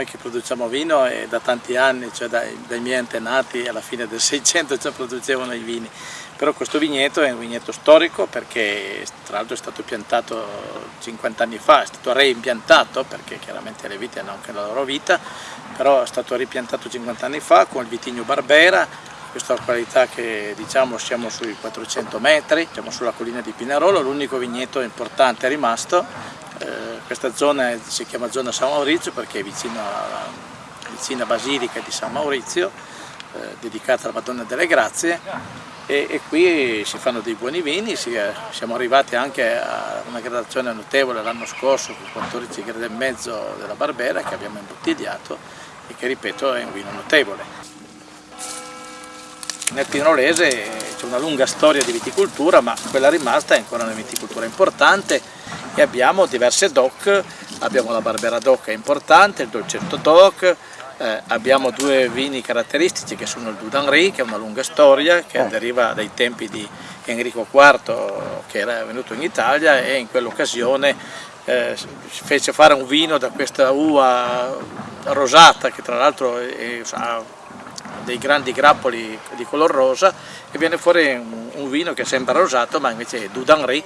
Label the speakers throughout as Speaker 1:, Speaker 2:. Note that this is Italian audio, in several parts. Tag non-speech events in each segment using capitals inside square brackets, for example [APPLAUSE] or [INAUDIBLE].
Speaker 1: noi che produciamo vino è da tanti anni, cioè dai, dai, miei antenati alla fine del [LAUGHS] 600 già producevano i vini, però questo vigneto è un vigneto storico perché tra l'altro è stato piantato 50 anni fa, è stato reimpiantato perché chiaramente le vite hanno anche la loro vita, però è stato ripiantato 50 anni fa con il vitigno Barbera, questa qualità che diciamo siamo sui 400 metri, siamo sulla collina di Pinarolo, l'unico vigneto importante è rimasto, eh, questa zona si chiama zona San Maurizio perché è vicino alla vicina Basilica di San Maurizio, eh, dedicata alla Madonna delle Grazie e, e, qui si fanno dei buoni vini, si, siamo arrivati anche a una gradazione notevole l'anno scorso con 14 gradi e mezzo della Barbera che abbiamo imbottigliato e che ripeto è un vino notevole. Nel Pinolese c'è una lunga storia di viticoltura, ma quella rimasta è ancora una viticoltura importante e abbiamo diverse DOC, abbiamo la Barbera DOC è importante, il Dolcetto DOC, eh, abbiamo due vini caratteristici che sono il Dudanry, che è una lunga storia, che deriva dai tempi di Enrico IV che era venuto in Italia e in quell'occasione eh, fece fare un vino da questa uva rosata che tra l'altro ha dei grandi grappoli di color rosa e viene fuori un, un vino che sembra rosato ma invece è Dudanry,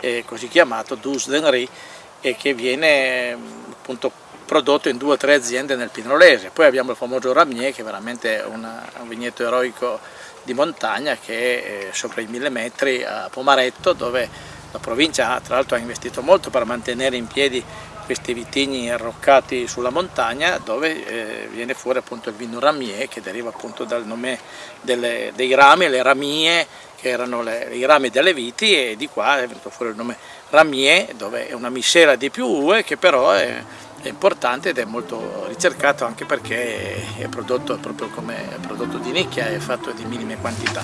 Speaker 1: eh, così chiamato Dus d'Henri e che viene appunto prodotto in due o tre aziende nel Pinolese. Poi abbiamo il famoso Ramier che è veramente una, un vigneto eroico di montagna che è sopra i mille metri a Pomaretto dove la provincia tra l'altro ha investito molto per mantenere in piedi questi vitigni arroccati sulla montagna dove eh, viene fuori appunto il vino ramier che deriva appunto dal nome delle, dei rami, le ramie che erano le, i rami delle viti e di qua è venuto fuori il nome ramier dove è una miscela di più uve che però è, è importante ed è molto ricercato anche perché è prodotto proprio come prodotto di nicchia, è fatto di minime quantità.